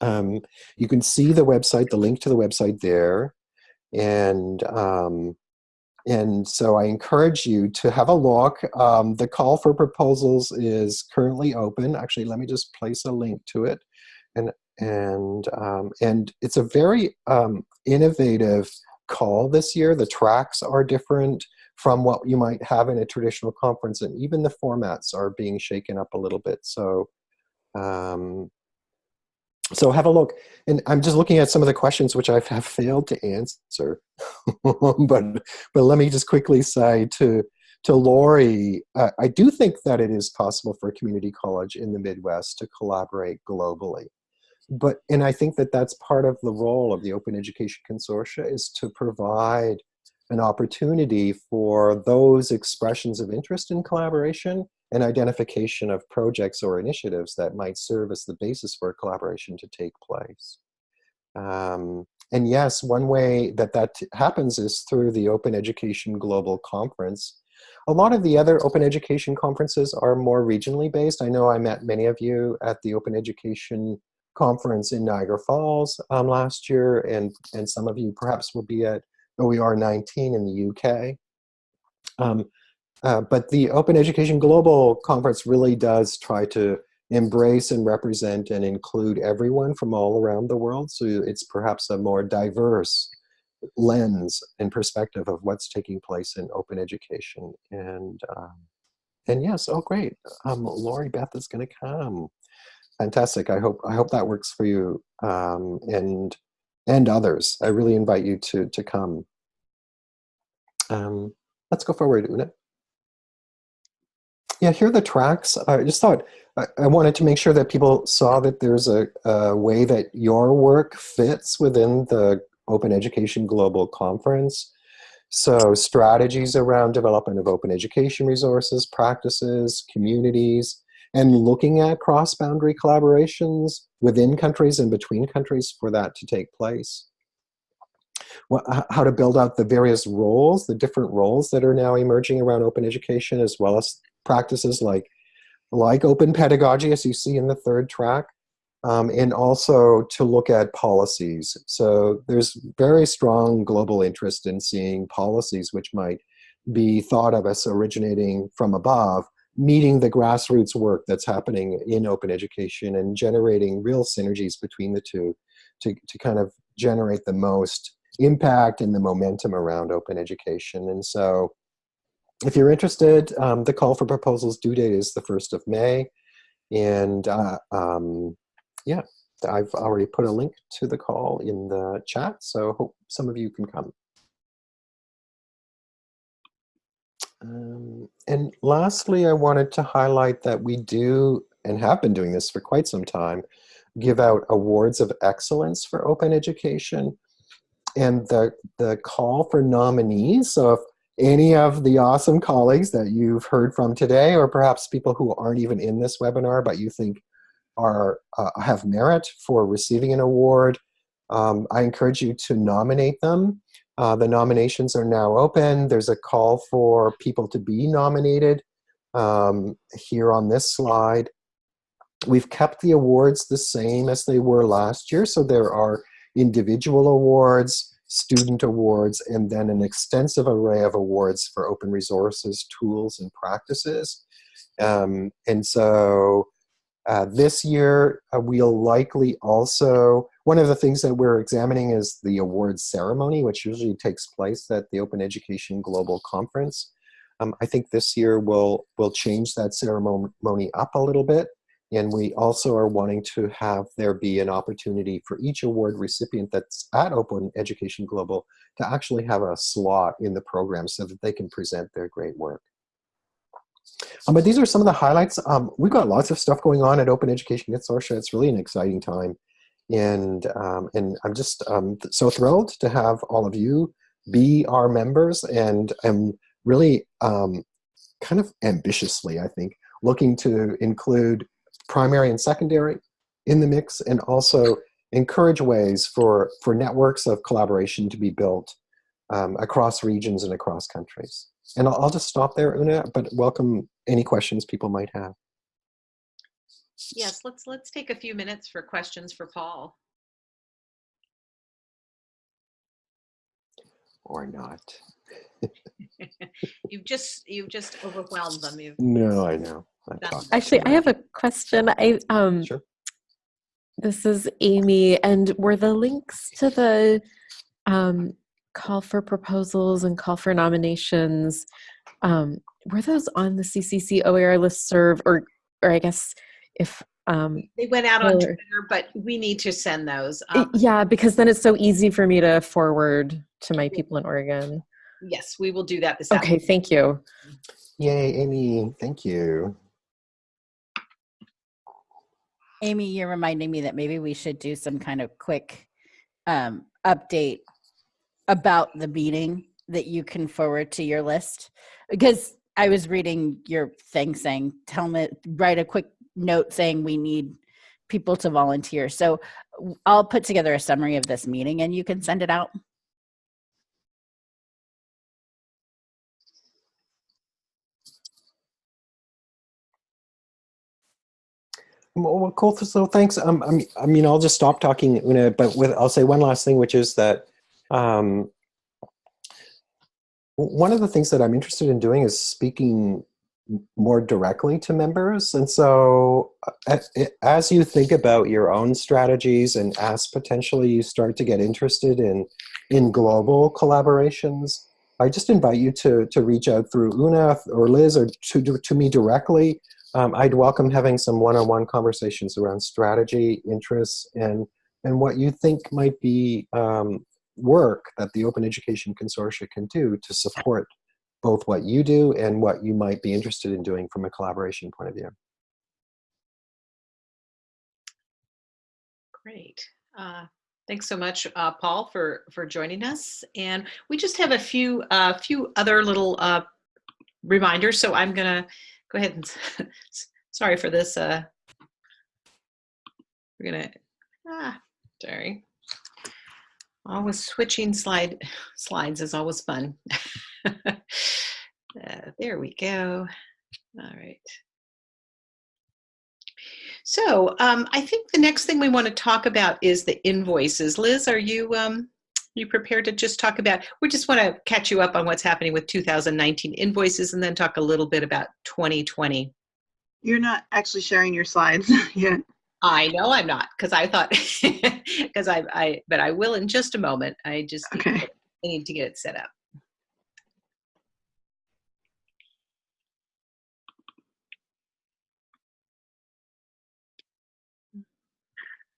Um, you can see the website, the link to the website there. And um, and so I encourage you to have a look. Um, the call for proposals is currently open. Actually, let me just place a link to it. And, and, um, and it's a very um, innovative call this year. The tracks are different from what you might have in a traditional conference, and even the formats are being shaken up a little bit. So um, so have a look. And I'm just looking at some of the questions which I have failed to answer. but, but let me just quickly say to, to Lori, uh, I do think that it is possible for a community college in the Midwest to collaborate globally. But, and I think that that's part of the role of the Open Education Consortia is to provide an opportunity for those expressions of interest in collaboration and identification of projects or initiatives that might serve as the basis for a collaboration to take place. Um, and yes, one way that that happens is through the Open Education Global Conference. A lot of the other open education conferences are more regionally based. I know I met many of you at the Open Education Conference in Niagara Falls um, last year, and, and some of you perhaps will be at OER 19 in the UK. Um, uh, but the Open Education Global Conference really does try to embrace and represent and include everyone from all around the world. So it's perhaps a more diverse lens and perspective of what's taking place in open education. And um, and yes, oh great, um, Lori Beth is going to come. Fantastic. I hope I hope that works for you um, and and others. I really invite you to to come. Um, let's go forward, Una. Yeah, here are the tracks. I just thought I, wanted to make sure that people saw that there's a, a, way that your work fits within the Open Education Global Conference. So strategies around development of open education resources, practices, communities, and looking at cross-boundary collaborations within countries and between countries for that to take place. How to build out the various roles, the different roles that are now emerging around open education, as well as practices like, like open pedagogy, as you see in the third track, um, and also to look at policies. So there's very strong global interest in seeing policies which might be thought of as originating from above, meeting the grassroots work that's happening in open education and generating real synergies between the two to, to kind of generate the most impact and the momentum around open education. And so if you're interested, um, the call for proposals due date is the 1st of May. And uh, um, yeah, I've already put a link to the call in the chat, so hope some of you can come. Um, and lastly, I wanted to highlight that we do, and have been doing this for quite some time, give out awards of excellence for open education. And the, the call for nominees, so if any of the awesome colleagues that you've heard from today, or perhaps people who aren't even in this webinar, but you think are uh, have merit for receiving an award, um, I encourage you to nominate them. Uh, the nominations are now open. There's a call for people to be nominated um, here on this slide. We've kept the awards the same as they were last year, so there are individual awards, student awards, and then an extensive array of awards for open resources, tools, and practices. Um, and so uh, this year, uh, we'll likely also, one of the things that we're examining is the awards ceremony, which usually takes place at the Open Education Global Conference. Um, I think this year we'll, we'll change that ceremony up a little bit. And we also are wanting to have there be an opportunity for each award recipient that's at Open Education Global to actually have a slot in the program so that they can present their great work. Um, but these are some of the highlights. Um, we've got lots of stuff going on at Open Education Consortia. It's really an exciting time. And, um, and I'm just um, so thrilled to have all of you be our members. And I'm really um, kind of ambitiously, I think, looking to include primary and secondary in the mix and also encourage ways for, for networks of collaboration to be built um, across regions and across countries. And I'll, I'll just stop there, Una, but welcome any questions people might have. Yes, let's let's take a few minutes for questions for Paul. Or not. you've just you've just overwhelmed them. You've no, I know. Actually, I have a question. I um sure. This is Amy, and were the links to the um, call for proposals and call for nominations, um, were those on the CCCOER list serve or, or I guess if um, they went out on Twitter, but we need to send those. Um, yeah, because then it's so easy for me to forward to my people in Oregon. Yes, we will do that this Okay, afternoon. thank you. Yay, Amy, thank you. Amy, you're reminding me that maybe we should do some kind of quick um, update about the meeting that you can forward to your list because I was reading your thing saying, tell me, write a quick note saying we need people to volunteer. So I'll put together a summary of this meeting and you can send it out. Well, cool. So thanks. Um, I mean, I'll just stop talking, Una, but with, I'll say one last thing, which is that um, one of the things that I'm interested in doing is speaking more directly to members. And so uh, as you think about your own strategies and as potentially you start to get interested in, in global collaborations, I just invite you to, to reach out through Una or Liz or to, to me directly. Um, I'd welcome having some one-on-one -on -one conversations around strategy, interests, and, and what you think might be um, work that the Open Education Consortia can do to support both what you do and what you might be interested in doing from a collaboration point of view. Great. Uh, thanks so much, uh, Paul, for for joining us. And we just have a few uh, few other little uh, reminders. So I'm gonna go ahead and sorry for this. Uh, we're gonna ah sorry. Always switching slide slides is always fun. uh, there we go. All right. So um, I think the next thing we want to talk about is the invoices. Liz, are you um, you prepared to just talk about? We just want to catch you up on what's happening with 2019 invoices and then talk a little bit about 2020. You're not actually sharing your slides yet. I know I'm not because I thought because I, I but I will in just a moment. I just okay. need, I need to get it set up.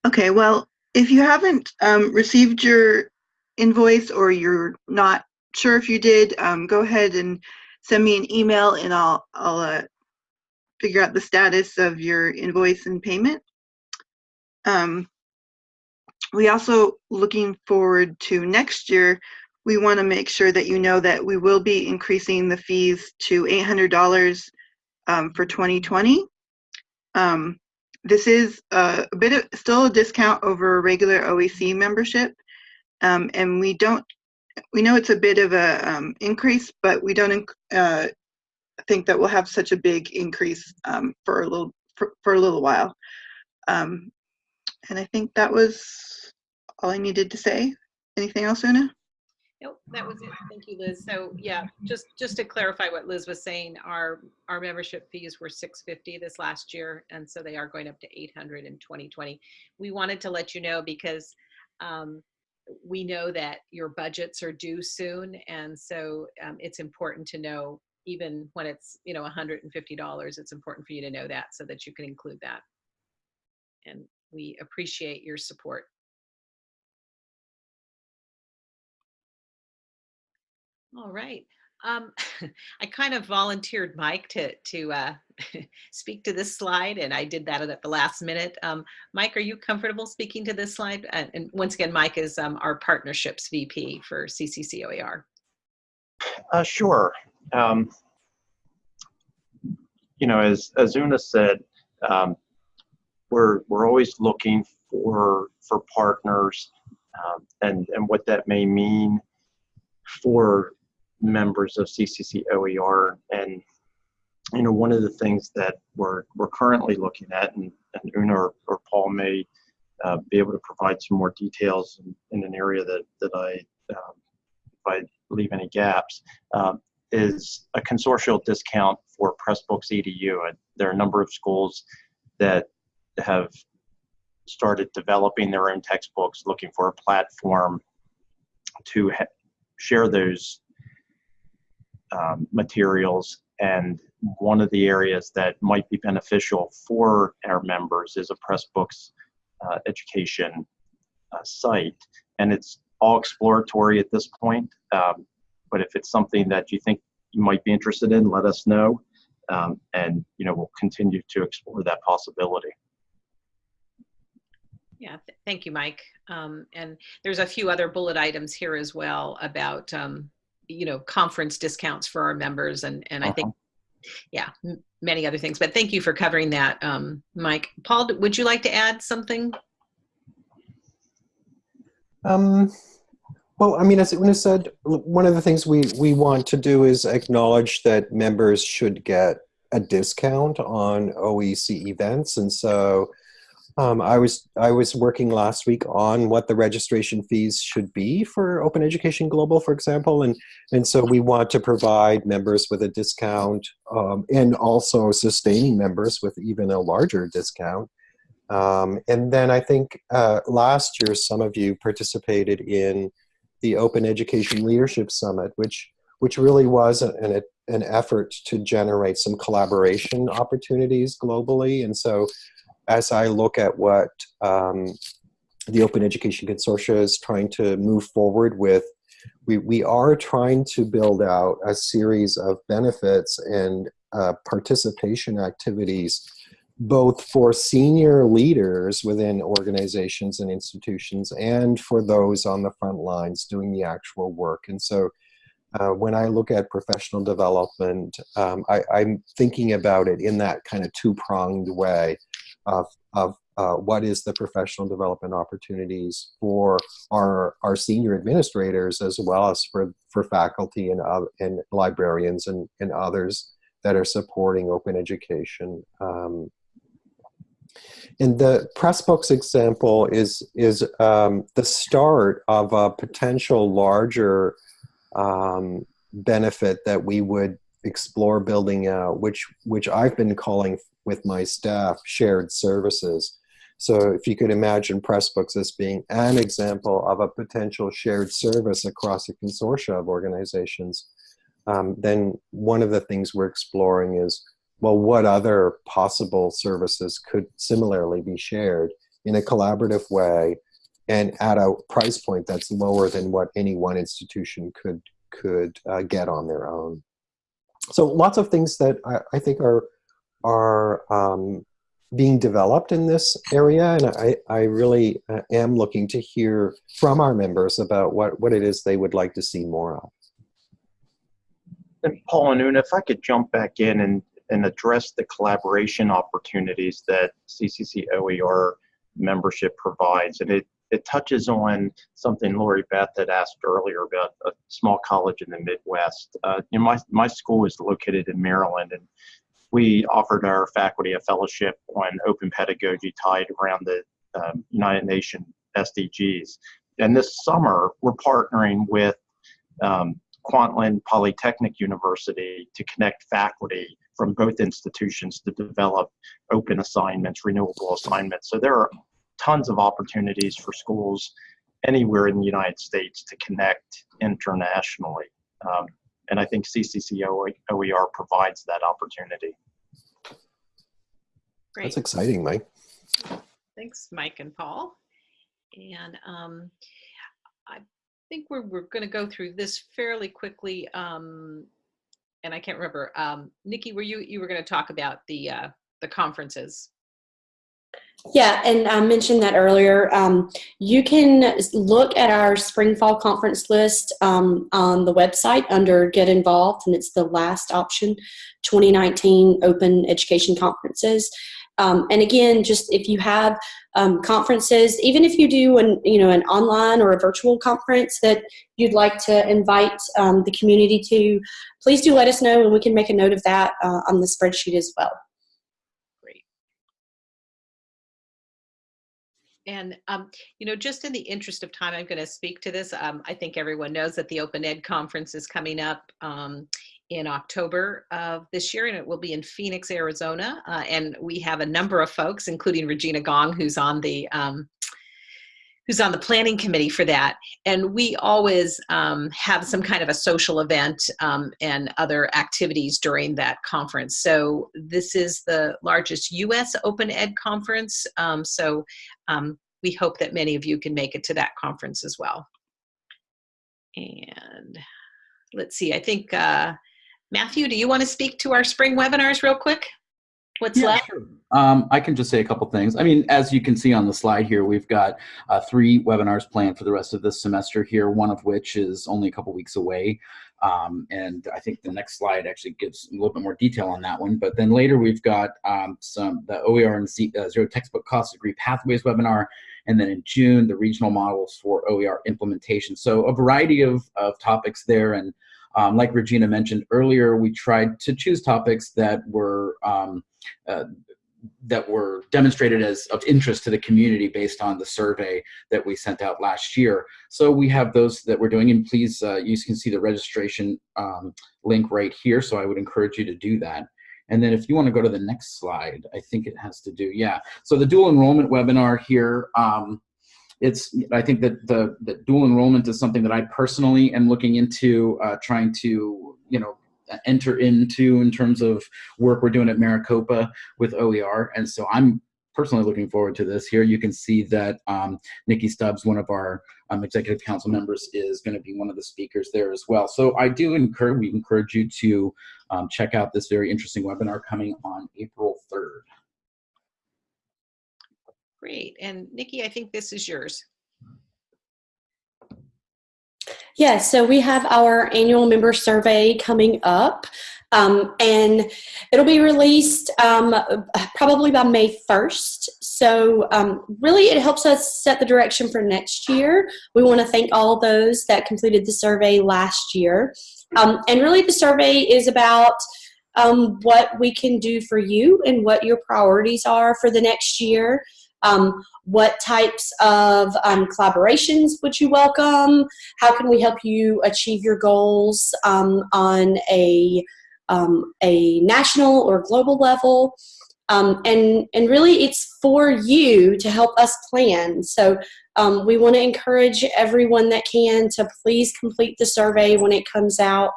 Okay, well, if you haven't um, received your invoice or you're not sure if you did, um, go ahead and send me an email and I'll, I'll uh, figure out the status of your invoice and payment. Um, we also looking forward to next year. We want to make sure that you know that we will be increasing the fees to $800 um, for 2020. Um, this is a, a bit of still a discount over a regular OEC membership, um, and we don't. We know it's a bit of a um, increase, but we don't uh, think that we'll have such a big increase um, for a little for, for a little while. Um, and I think that was all I needed to say. Anything else, Una? Nope, that was it. Thank you, Liz. So yeah, just just to clarify what Liz was saying, our our membership fees were 650 this last year, and so they are going up to 800 in 2020. We wanted to let you know because um, we know that your budgets are due soon, and so um, it's important to know even when it's you know 150 dollars. It's important for you to know that so that you can include that. And we appreciate your support. All right. Um, I kind of volunteered Mike to to uh, speak to this slide, and I did that at the last minute. Um, Mike, are you comfortable speaking to this slide? And, once again, Mike is um, our partnerships VP for CCCOER. Uh, sure. Um, you know, as as Una said, um, we're we're always looking for for partners, um, and and what that may mean for members of CCC OER. And, you know, one of the things that we're, we're currently looking at, and, and Una or, or Paul may uh, be able to provide some more details in, in an area that, that I, um, if I leave any gaps, uh, is a consortial discount for Pressbooks EDU. There are a number of schools that have started developing their own textbooks, looking for a platform to share those um, materials. And one of the areas that might be beneficial for our members is a Pressbooks uh, education uh, site. And it's all exploratory at this point. Um, but if it's something that you think you might be interested in, let us know. Um, and you know we'll continue to explore that possibility. Yeah, th thank you, Mike. Um, and there's a few other bullet items here as well about um, you know conference discounts for our members and and uh -huh. i think uh-huh. yeah many other things but thank you for covering that um, mike paul would you like to add something um, well, I mean, as Una said, one of the things we, we want to do is acknowledge that members should get a discount on OEC events. And so um, I was I was working last week on what the registration fees should be for Open Education Global, for example, and and so we want to provide members with a discount um, and also sustaining members with even a larger discount. Um, and then I think uh, last year some of you participated in the Open Education Leadership Summit, which which really was an, an effort to generate some collaboration opportunities globally, and so as I look at what um, the Open Education Consortia is trying to move forward with, we, we are trying to build out a series of benefits and uh, participation activities both for senior leaders within organizations and institutions and for those on the front lines doing the actual work. And so uh, when I look at professional development, um, I, am thinking about it in that kind of two-pronged way of, of uh, what is the professional development opportunities for our, our senior administrators as well as for, for faculty and, uh, and librarians and, and others that are supporting open education. Um, and the Pressbooks example is, is um, the start of a potential larger um, benefit that we would explore building out, which, which I've been calling with my staff shared services. So if you could imagine Pressbooks as being an example of a potential shared service across a consortia of organizations, um, then one of the things we're exploring is, well, what other possible services could similarly be shared in a collaborative way and at a price point that's lower than what any one institution could could uh, get on their own. So lots of things that I, I think are are um, being developed in this area, and I, I really uh, am looking to hear from our members about what, what it is they would like to see more of. And Paul and Una, if I could jump back in and, and address the collaboration opportunities that CCC OER membership provides. And it, it touches on something Lori Beth had asked earlier about a small college in the Midwest. Uh, you know, my, my school is located in Maryland, and we offered our faculty a fellowship on open pedagogy tied around the um, United Nations SDGs. And this summer, we're partnering with um, Kwantlen Polytechnic University to connect faculty from both institutions to develop open assignments, renewable assignments. So there are tons of opportunities for schools anywhere in the United States to connect internationally. Um, and I think CCC OER provides that opportunity. Great. That's exciting, Mike. Thanks, Mike and Paul. And um, I think we're, we're going to go through this fairly quickly. Um, and I can't remember. Um, Nikki, were you you were going to talk about the uh, the conferences? Yeah, and I mentioned that earlier. Um, you can look at our spring fall conference list um, on the website under Get Involved, and it's the last option 2019 Open Education Conferences. Um, and again, just if you have um, conferences, even if you do an you know an online or a virtual conference that you'd like to invite um, the community to, please do let us know, and we can make a note of that uh, on the spreadsheet as well. And, um, you know, just in the interest of time, I'm going to speak to this. Um, I think everyone knows that the Open Ed Conference is coming up um, in October of this year, and it will be in Phoenix, Arizona. Uh, and we have a number of folks, including Regina Gong, who's on the um, who's on the planning committee for that. And we always um, have some kind of a social event um, and other activities during that conference. So this is the largest US Open Ed conference. Um, so um, we hope that many of you can make it to that conference as well. And let's see, I think, uh, Matthew, do you want to speak to our spring webinars real quick? What's yeah, left? Sure. Um, I can just say a couple things. I mean, as you can see on the slide here, we've got uh, three webinars planned for the rest of this semester here, one of which is only a couple weeks away. Um, and I think the next slide actually gives a little bit more detail on that one. But then later we've got um, some the OER and Z, uh, Zero Textbook Cost Degree Pathways webinar, and then in June, the regional models for OER implementation. So a variety of, of topics there. And um, like Regina mentioned earlier, we tried to choose topics that were um, uh, that were demonstrated as of interest to the community based on the survey that we sent out last year. So we have those that we're doing, and please, uh, you can see the registration um, link right here, so I would encourage you to do that. And then if you want to go to the next slide, I think it has to do, yeah. So the dual enrollment webinar here, um, it's I think that the, the dual enrollment is something that I personally am looking into uh, trying to you know enter into in terms of work we're doing at Maricopa with OER, and so I'm personally looking forward to this. Here you can see that um, Nikki Stubbs, one of our um, executive council members, is going to be one of the speakers there as well. So I do encourage we encourage you to um, check out this very interesting webinar coming on April 3rd. Great. And Nikki, I think this is yours. Yeah, so we have our annual member survey coming up. Um, and it'll be released um, probably by May 1st. So um, really it helps us set the direction for next year. We want to thank all those that completed the survey last year. Um, and really the survey is about um, what we can do for you and what your priorities are for the next year. Um, what types of um, collaborations would you welcome? How can we help you achieve your goals um, on a, um, a national or global level? Um, and, and really it's for you to help us plan. So um, we want to encourage everyone that can to please complete the survey when it comes out.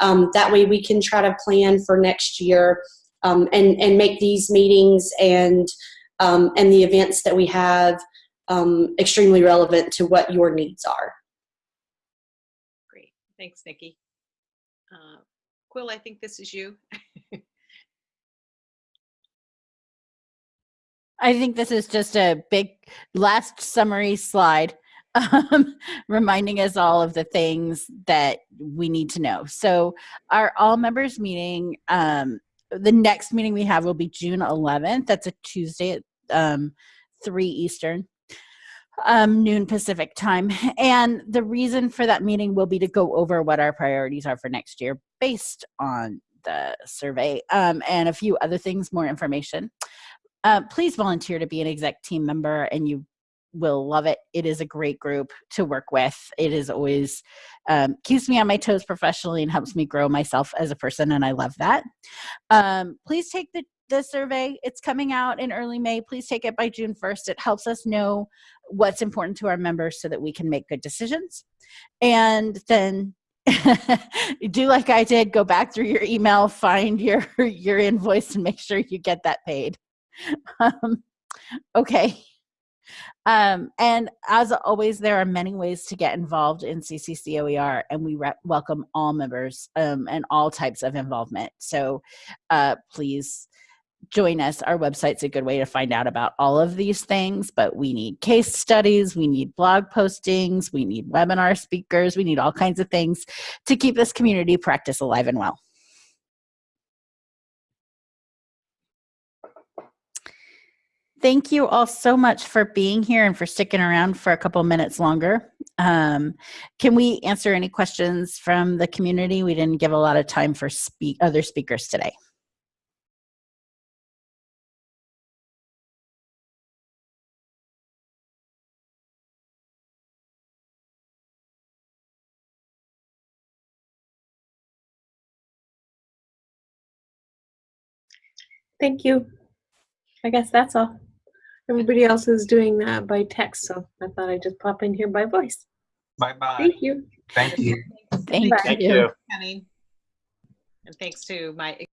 that way we can try to plan for next year and, and make these meetings and um, and the events that we have um, extremely relevant to what your needs are. Great. Thanks, Nikki. Uh, Quill, I think this is you. I think this is just a big last summary slide um, reminding us all of the things that we need to know. So our all members meeting, um, the next meeting we have will be June 11th. That's a Tuesday at um, 3 Eastern, um, noon Pacific time. And the reason for that meeting will be to go over what our priorities are for next year based on the survey um, and a few other things, more information. Uh, please volunteer to be an exec team member and you will love it. It is a great group to work with. It is always um, keeps me on my toes professionally and helps me grow myself as a person, and I love that. Um, please take the the survey. It's coming out in early May. Please take it by June 1st. It helps us know what's important to our members so that we can make good decisions. And then do like I did, go back through your email, find your your invoice and make sure you get that paid. Um, okay. Um, and as always, there are many ways to get involved in CCCOER, and we welcome all members um, and all types of involvement. So uh, please join us. Our website's a good way to find out about all of these things, but we need case studies, we need blog postings, we need webinar speakers, we need all kinds of things to keep this community practice alive and well. Thank you all so much for being here and for sticking around for a couple minutes longer. Um, can we answer any questions from the community? We didn't give a lot of time for speak other speakers today. Thank you. I guess that's all. Everybody else is doing that by text, so I thought I'd just pop in here by voice. Bye-bye. Thank you. Thank you. Thank, Thank you. thank Penny. And thanks to my